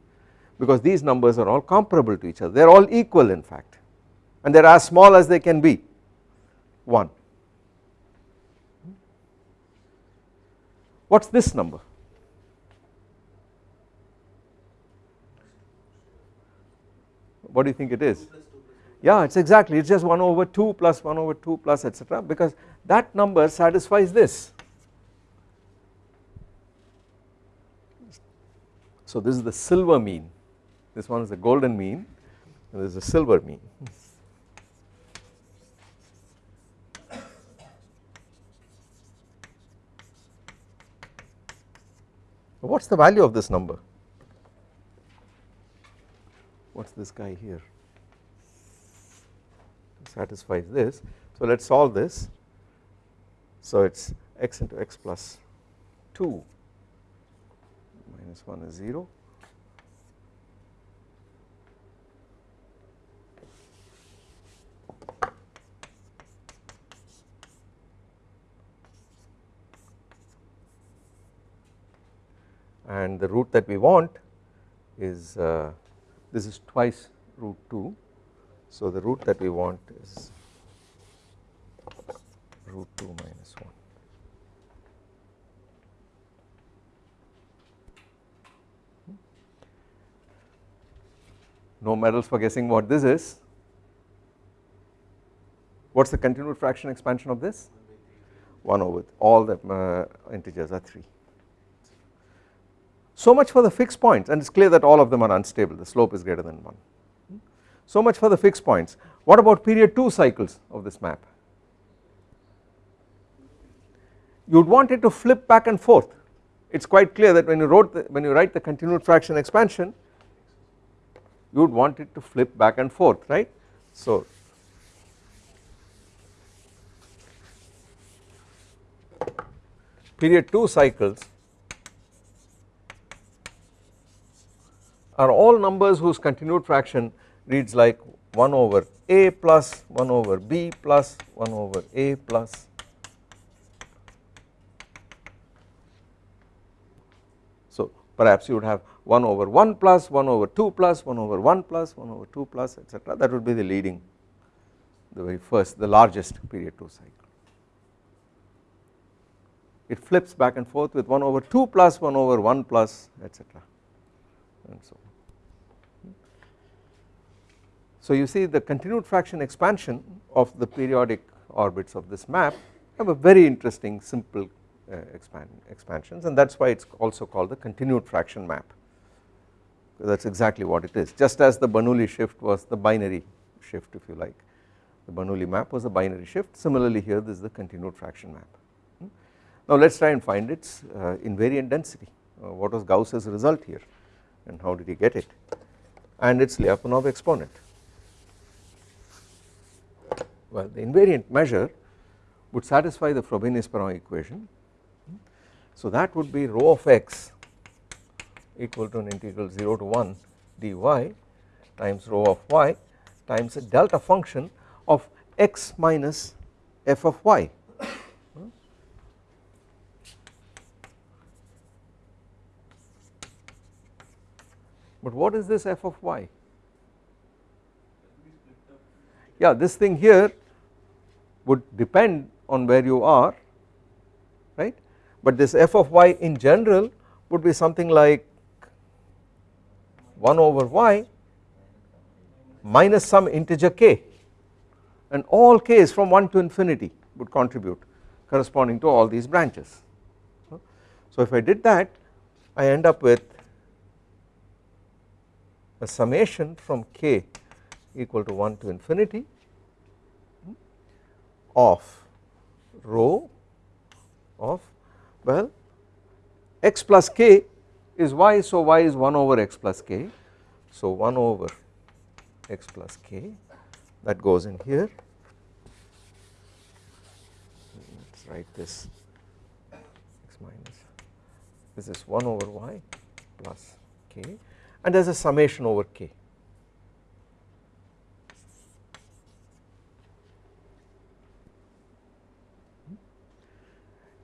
because these numbers are all comparable to each other they are all equal in fact and they are as small as they can be 1 what is this number? What do you think it is? yeah it is exactly it is just 1 over 2 plus 1 over 2 plus etc because that number satisfies this. So this is the silver mean this one is the golden mean and this is the silver mean. What is the value of this number? What is this guy here? Satisfies this. So let us solve this. So it is x into x plus 2 minus 1 is 0 and the root that we want is uh, this is twice root 2 so the root that we want is root 2 minus 1 no medals for guessing what this is. What is the continued fraction expansion of this? 1 over all the uh, integers are 3 so much for the fixed points. And it is clear that all of them are unstable. The slope is greater than 1. So much for the fixed points. What about period 2 cycles of this map? You would want it to flip back and forth. It is quite clear that when you wrote the, when you write the continued fraction expansion you would want it to flip back and forth right. So period 2 cycles are all numbers whose continued fraction reads like 1 over a plus 1 over b plus 1 over a plus so perhaps you would have 1 over 1 plus 1 over 2 plus 1 over 1 plus 1 over 2 plus etc that would be the leading the very first the largest period 2 cycle it flips back and forth with 1 over 2 plus 1 over 1 plus etc and so on. So you see the continued fraction expansion of the periodic orbits of this map have a very interesting simple uh, expand, expansions and that is why it is also called the continued fraction map. That is exactly what it is. Just as the Bernoulli shift was the binary shift if you like. The Bernoulli map was a binary shift. Similarly here this is the continued fraction map. Hmm. Now let us try and find its uh, invariant density. Uh, what was Gauss's result here and how did he get it? And its Lyapunov exponent well the invariant measure would satisfy the Frobenius-Perron equation. So that would be rho of x equal to an integral 0 to 1 dy times rho of y times a delta function of x minus f of y. But what is this f of y? Yeah, this thing here would depend on where you are right but this f of y in general would be something like 1 over y minus some integer k and all k is from 1 to infinity would contribute corresponding to all these branches. So if I did that I end up with a summation from k equal to 1 to infinity hmm, of rho of well x plus k is y so y is 1 over x plus k. So 1 over x plus k that goes in here. Let us write this x minus this is 1 over y plus k and there is a summation over k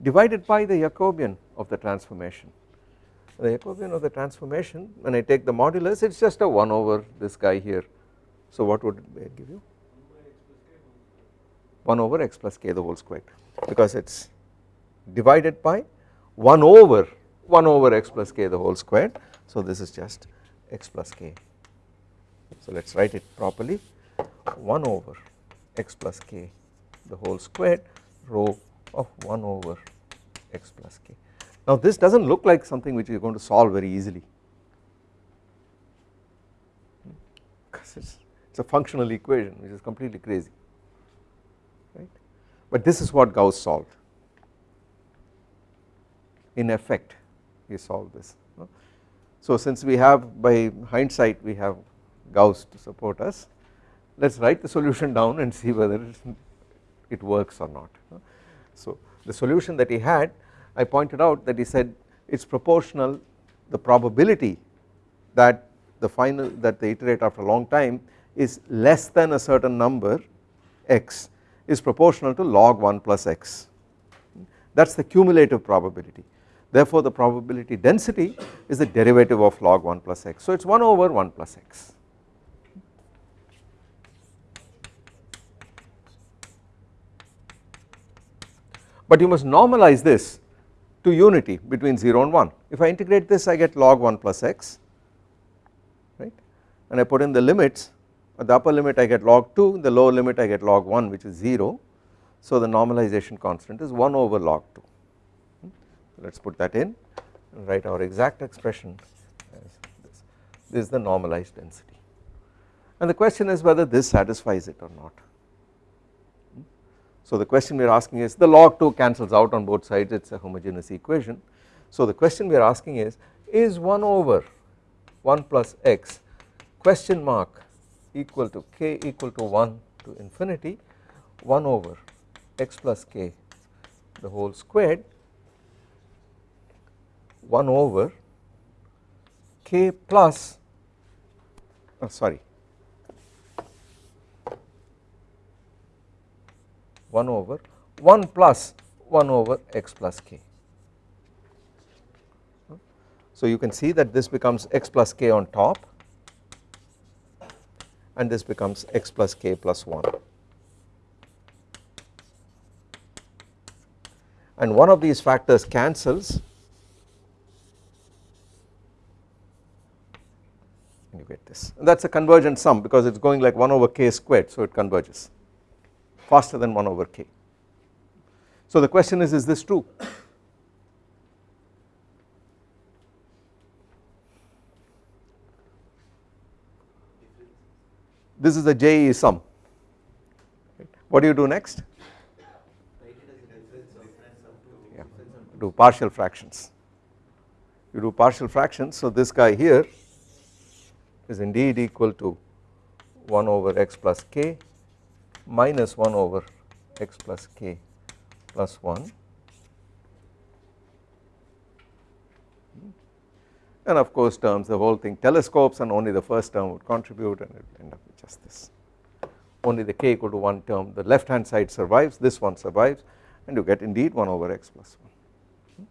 divided by the Jacobian of the transformation. The Jacobian of the transformation when I take the modulus it is just a 1 over this guy here. So what would it give you? 1 over x plus k the whole squared because it is divided by 1 over 1 over x plus k the whole squared. So this is just x plus k. So let us write it properly 1 over x plus k the whole squared rho of 1 over x plus k. Now this does not look like something which you are going to solve very easily because it is a functional equation which is completely crazy right but this is what Gauss solved in effect he solved this. So since we have by hindsight we have Gauss to support us let us write the solution down and see whether it works or not. So the solution that he had I pointed out that he said it is proportional the probability that the final that they iterate after a long time is less than a certain number x is proportional to log 1 plus x. That is the cumulative probability. Therefore the probability density is the derivative of log 1 plus x. So it is 1 over 1 plus x but you must normalize this to unity between 0 and 1 if I integrate this I get log 1 plus x right? And I put in the limits at the upper limit I get log 2 the lower limit I get log 1 which is 0 so the normalization constant is 1 over log 2 hmm? let us put that in and write our exact expression as this. This is the normalized density. And the question is whether this satisfies it or not so the question we are asking is the log 2 cancels out on both sides it is a homogeneous equation. So the question we are asking is is 1 over 1 plus x question mark equal to k equal to 1 to infinity 1 over x plus k the whole squared 1 over k plus oh sorry 1 over 1 plus 1 over x plus k. So you can see that this becomes x plus k on top and this becomes x plus k plus 1 and one of these factors cancels. And you get this? That is a convergent sum because it is going like 1 over k squared so it converges faster than 1 over k. So the question is is this true this is the JE sum what do you do next yeah. do partial fractions you do partial fractions so this guy here is indeed equal to 1 over x plus k minus 1 over x plus k plus 1 and of course terms the whole thing telescopes and only the first term would contribute and it will end up with just this only the k equal to 1 term the left hand side survives this one survives and you get indeed 1 over x plus 1.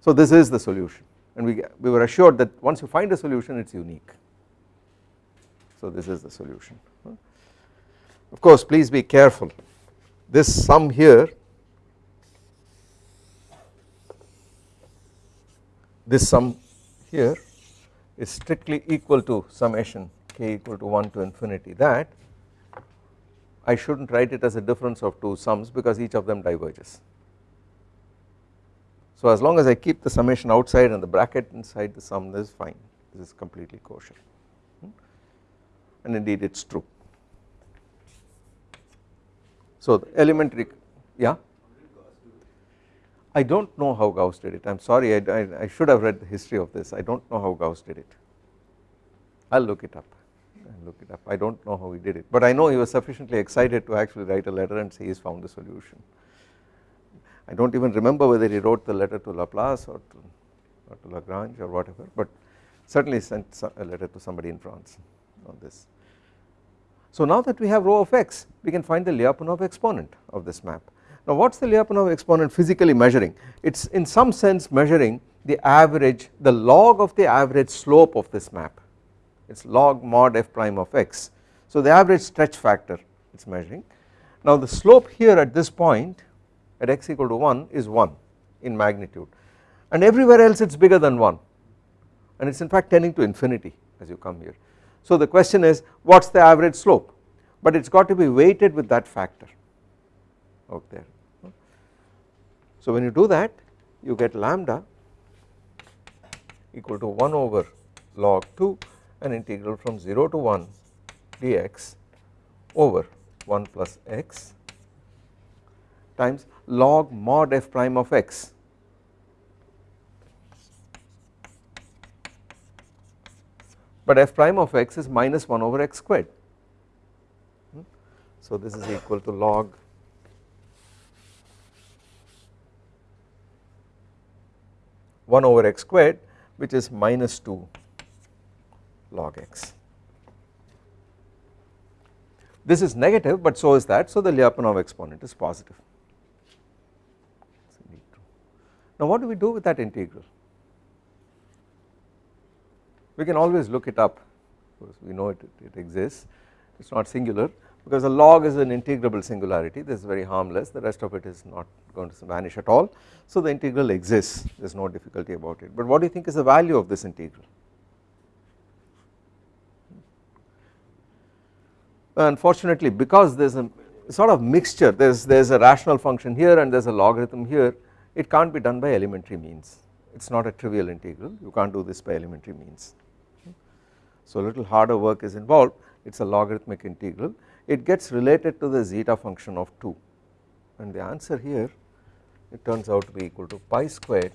So this is the solution and we, we were assured that once you find a solution it is unique. So this is the solution. Of course please be careful. This sum here this sum here is strictly equal to summation k equal to 1 to infinity. That I should not write it as a difference of two sums because each of them diverges. So as long as I keep the summation outside and the bracket inside the sum this is fine. This is completely kosher. Hmm? And indeed it is true. So the elementary yeah? I do not know how Gauss did it. I am sorry I, I, I, should have read the history of this. I do not know how Gauss did it. I will look it up. I look it up. I do not know how he did it. But I know he was sufficiently excited to actually write a letter and say he has found the solution. I do not even remember whether he wrote the letter to Laplace or to, or to Lagrange or whatever but certainly sent a letter to somebody in France on this so now that we have rho of x we can find the Lyapunov exponent of this map. Now what is the Lyapunov exponent physically measuring it is in some sense measuring the average the log of the average slope of this map it is log mod f prime of x. So the average stretch factor it is measuring. Now the slope here at this point at x equal to 1 is 1 in magnitude and everywhere else it is bigger than 1 and it is in fact tending to infinity as you come here so the question is what is the average slope? but it has got to be weighted with that factor out there. So when you do that you get lambda equal to 1 over log 2 an integral from 0 to 1 dx over 1 plus x times log mod f prime of x but f prime of x is minus 1 over x squared. Hmm? So this is equal to log one over x squared which is minus 2 log x. This is negative but so is that so the Lyapunov exponent is positive. Now what do we do with that integral? We can always look it up. Because we know it, it exists. It is not singular because a log is an integrable singularity. This is very harmless. The rest of it is not going to vanish at all. So the integral exists. There is no difficulty about it. But what do you think is the value of this integral? Unfortunately because there is a sort of mixture there is there is a rational function here and there is a logarithm here it can't be done by elementary means. It is not a trivial integral. You can't do this by elementary means so a little harder work is involved it is a logarithmic integral it gets related to the zeta function of 2 and the answer here it turns out to be equal to pi squared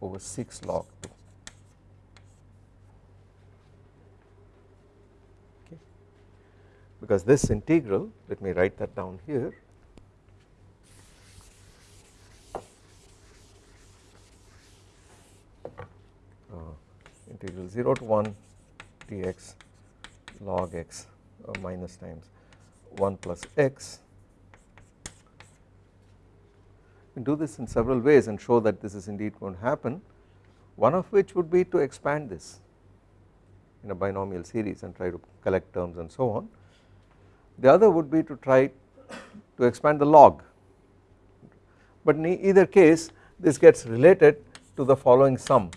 over 6 log 2 okay. Because this integral let me write that down here. Uh, integral 0 to 1 dx log x uh, minus times 1 plus x. We do this in several ways and show that this is indeed going to happen one of which would be to expand this in a binomial series and try to collect terms and so on. The other would be to try to expand the log but in either case this gets related to the following sum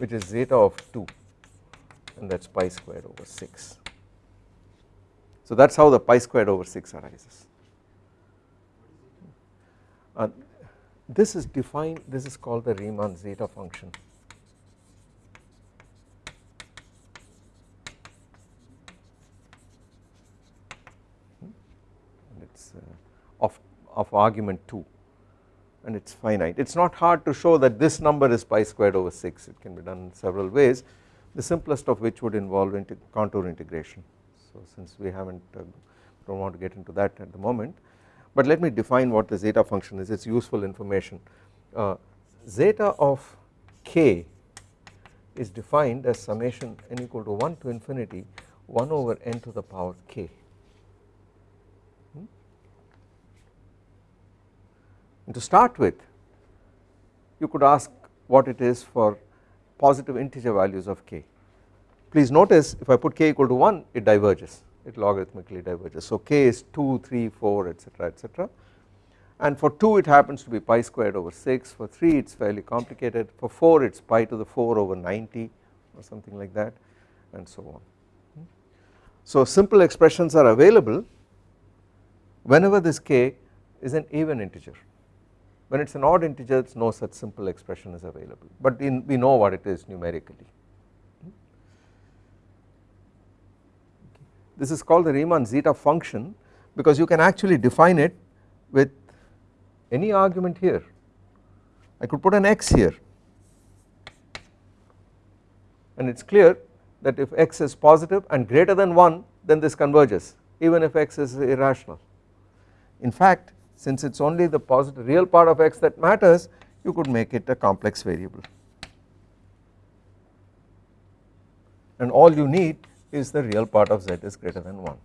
which is zeta of 2 and that is pi squared over 6. So that is how the pi squared over 6 arises. Uh, this is defined this is called the Riemann zeta function. And it is uh, of, of argument 2 and it is finite. It is not hard to show that this number is pi squared over 6 it can be done in several ways the simplest of which would involve contour integration. So since we have not uh, do not want to get into that at the moment but let me define what the zeta function is it is useful information. Uh, zeta of k is defined as summation n equal to 1 to infinity 1 over n to the power k And to start with you could ask what it is for positive integer values of k. Please notice if I put k equal to 1 it diverges it logarithmically diverges. So k is 2, 3, 4 etc etc and for 2 it happens to be pi squared over 6 for 3 it is fairly complicated for 4 it is pi to the 4 over 90 or something like that and so on. So simple expressions are available whenever this k is an even integer when it is an odd integer no such simple expression is available but in, we know what it is numerically. This is called the Riemann zeta function because you can actually define it with any argument here I could put an x here and it is clear that if x is positive and greater than 1 then this converges even if x is irrational. In fact since it is only the positive real part of x that matters you could make it a complex variable and all you need is the real part of z is greater than 1.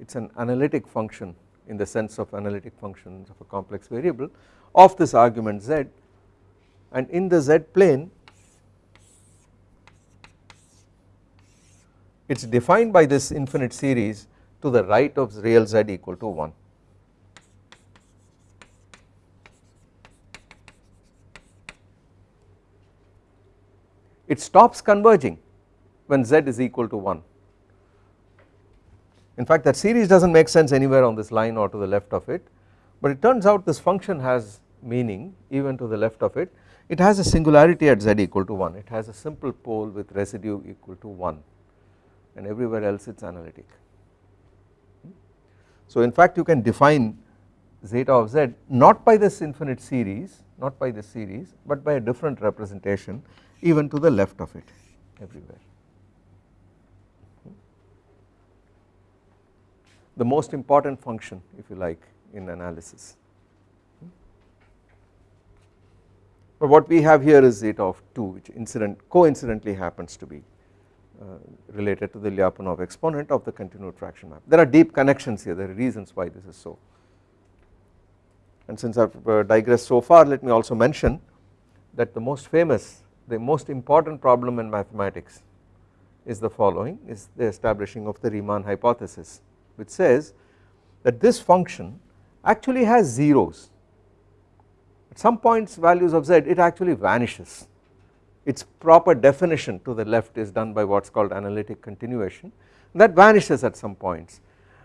It is an analytic function in the sense of analytic functions of a complex variable of this argument z and in the z plane it is defined by this infinite series to the right of real z equal to 1. it stops converging when z is equal to 1 in fact that series does not make sense anywhere on this line or to the left of it but it turns out this function has meaning even to the left of it. It has a singularity at z equal to 1 it has a simple pole with residue equal to 1 and everywhere else it is analytic. Hmm? So in fact you can define zeta of z not by this infinite series not by this series but by a different representation even to the left of it everywhere. Hmm? The most important function if you like in analysis. Hmm? But what we have here is zeta of 2 which incident coincidentally happens to be related to the Lyapunov exponent of the continued fraction map. There are deep connections here. There are reasons why this is so. And since I have uh, digressed so far let me also mention that the most famous the most important problem in mathematics is the following is the establishing of the Riemann hypothesis which says that this function actually has zeros. At some points values of z it actually vanishes its proper definition to the left is done by what is called analytic continuation that vanishes at some points.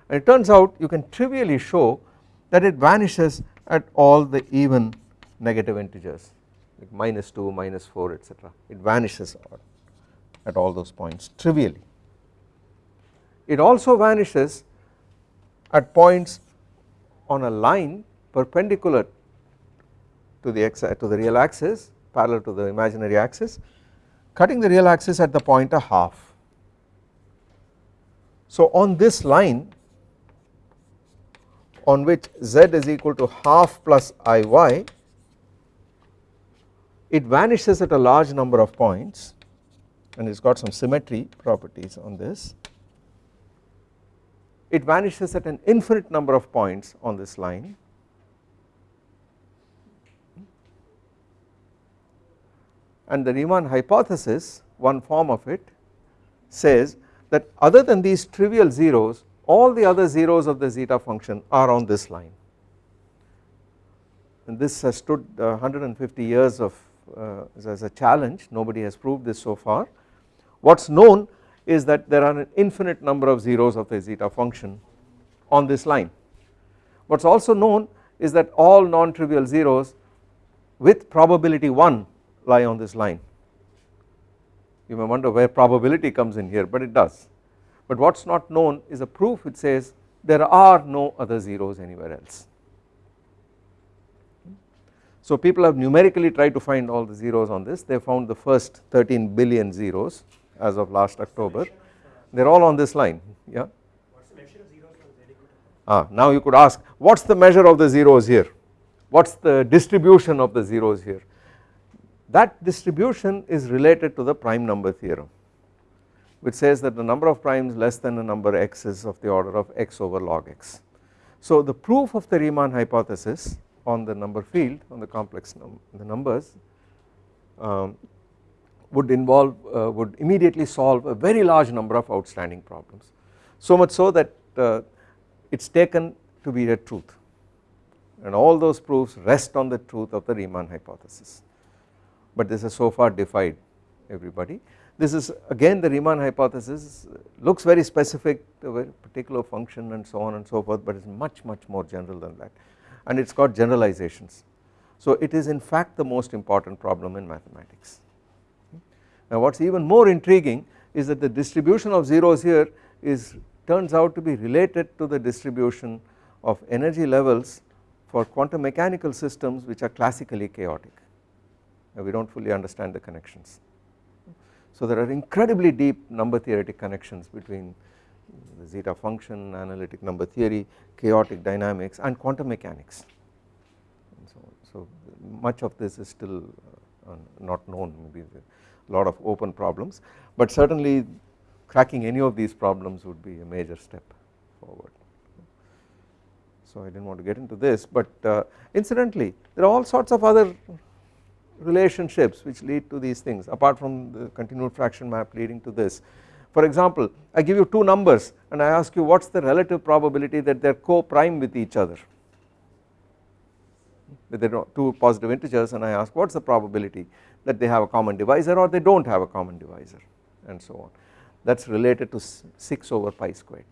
And it turns out you can trivially show that it vanishes at all the even negative integers like minus 2 minus 4 etc it vanishes at all those points trivially. It also vanishes at points on a line perpendicular to the to the real axis parallel to the imaginary axis cutting the real axis at the point a half. So on this line on which z is equal to half plus iy it vanishes at a large number of points and it has got some symmetry properties on this it vanishes at an infinite number of points on this line and the Riemann hypothesis one form of it says that other than these trivial zeros all the other zeros of the zeta function are on this line. And this has stood uh, 150 years of uh, as a challenge. Nobody has proved this so far. What is known is that there are an infinite number of zeros of the zeta function on this line. What is also known is that all non-trivial zeros with probability 1 lie on this line. You may wonder where probability comes in here but it does. But what is not known is a proof which says there are no other zeros anywhere else. So people have numerically tried to find all the zeros on this. They found the first 13 billion zeros as of last October. They are all on this line yeah. Ah, now you could ask what is the measure of the zeros here? What is the distribution of the zeros here that distribution is related to the prime number theorem which says that the number of primes less than a number x is of the order of x over log x. So the proof of the Riemann hypothesis on the number field on the complex num the numbers um, would involve uh, would immediately solve a very large number of outstanding problems. So much so that uh, it is taken to be a truth. And all those proofs rest on the truth of the Riemann hypothesis but this has so far defied everybody. This is again the Riemann hypothesis looks very specific to a particular function and so on and so forth but it is much much more general than that and it has got generalizations. So it is in fact the most important problem in mathematics. Now what is even more intriguing is that the distribution of zeros here is turns out to be related to the distribution of energy levels for quantum mechanical systems which are classically chaotic and we do not fully understand the connections. So there are incredibly deep number theoretic connections between the zeta function, analytic number theory, chaotic dynamics and quantum mechanics. And so, so much of this is still uh, not known maybe a lot of open problems but certainly cracking any of these problems would be a major step forward. So I did not want to get into this but uh, incidentally there are all sorts of other relationships which lead to these things apart from the continued fraction map leading to this. For example I give you two numbers and I ask you what is the relative probability that they are co-prime with each other? With their two positive integers and I ask what is the probability that they have a common divisor or they do not have a common divisor? And so on. That is related to 6 over pi squared.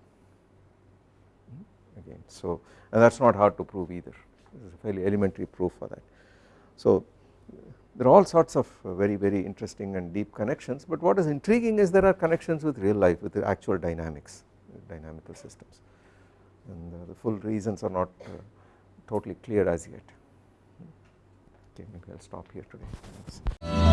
Again so and that is not hard to prove either. This is a fairly elementary proof for that. So there are all sorts of very very interesting and deep connections but what is intriguing is there are connections with real life with the actual dynamics dynamical systems. And uh, the full reasons are not uh, totally clear as yet. Okay maybe I will stop here today. Thanks.